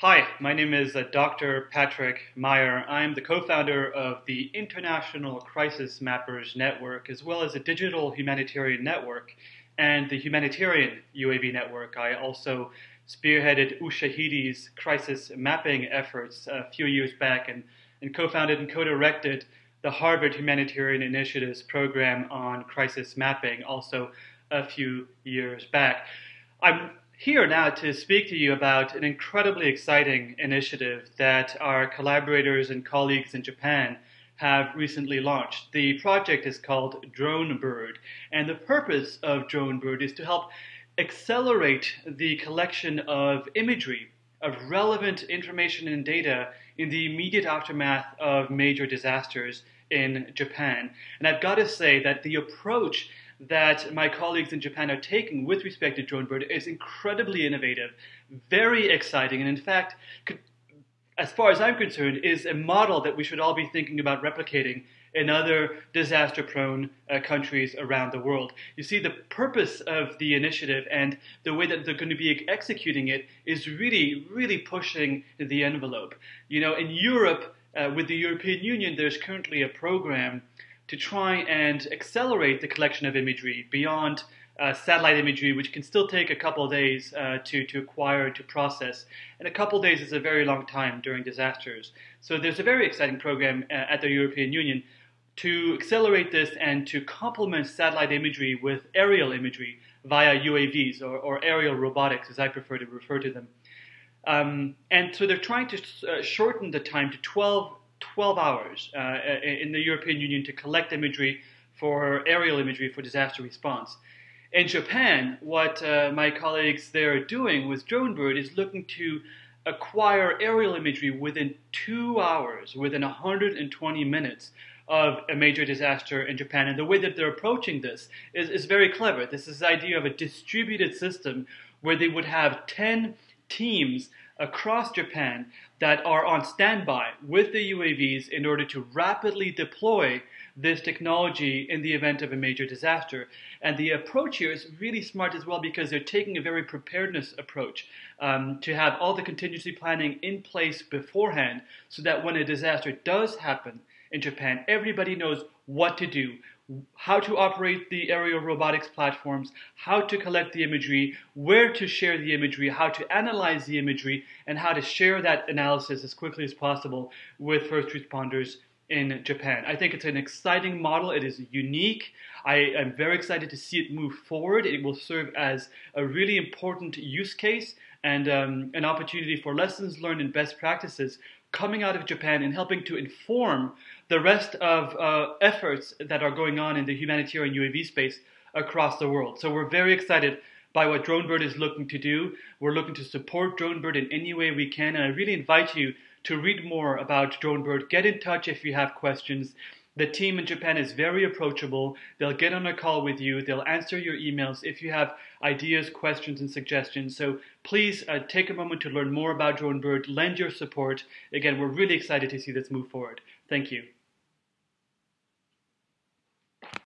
Hi, my name is uh, Dr. Patrick Meier. I'm the co founder of the International Crisis Mappers Network, as well as a digital humanitarian network and the Humanitarian UAV Network. I also spearheaded Ushahidi's crisis mapping efforts a few years back and, and co founded and co directed the Harvard Humanitarian Initiatives program on crisis mapping also a few years back. I'm here now to speak to you about an incredibly exciting initiative that our collaborators and colleagues in Japan have recently launched. The project is called DroneBird, and the purpose of DroneBird is to help accelerate the collection of imagery, of relevant information and data in the immediate aftermath of major disasters in Japan. And I've got to say that the approach that my colleagues in Japan are taking with respect to DroneBird is incredibly innovative, very exciting, and in fact, could, as far as I'm concerned, is a model that we should all be thinking about replicating in other disaster prone uh, countries around the world. You see, the purpose of the initiative and the way that they're going to be executing it is really, really pushing the envelope. You know, in Europe, uh, with the European Union, there's currently a program to try and accelerate the collection of imagery beyond uh, satellite imagery, which can still take a couple of days uh, to, to acquire, to process. And a couple days is a very long time during disasters. So there's a very exciting program uh, at the European Union to accelerate this and to complement satellite imagery with aerial imagery via UAVs or, or aerial robotics, as I prefer to refer to them. Um, and so they're trying to uh, shorten the time to 12 12 hours uh, in the European Union to collect imagery for aerial imagery for disaster response. In Japan, what uh, my colleagues there are doing with DroneBird is looking to acquire aerial imagery within two hours, within 120 minutes of a major disaster in Japan. And the way that they're approaching this is, is very clever. This is the idea of a distributed system where they would have 10 teams across Japan that are on standby with the UAVs in order to rapidly deploy this technology in the event of a major disaster. And the approach here is really smart as well because they're taking a very preparedness approach um, to have all the contingency planning in place beforehand so that when a disaster does happen in Japan, everybody knows what to do, how to operate the aerial robotics platforms, how to collect the imagery, where to share the imagery, how to analyze the imagery, and how to share that analysis as quickly as possible with first responders in Japan. I think it's an exciting model. It is unique. I am very excited to see it move forward. It will serve as a really important use case and um, an opportunity for lessons learned and best practices coming out of Japan and helping to inform the rest of uh, efforts that are going on in the humanitarian UAV space across the world. So we're very excited by what DroneBird is looking to do. We're looking to support DroneBird in any way we can, and I really invite you to read more about DroneBird. Get in touch if you have questions. The team in Japan is very approachable. They'll get on a call with you. They'll answer your emails if you have ideas, questions, and suggestions. So please uh, take a moment to learn more about DroneBird. Lend your support. Again, we're really excited to see this move forward. Thank you.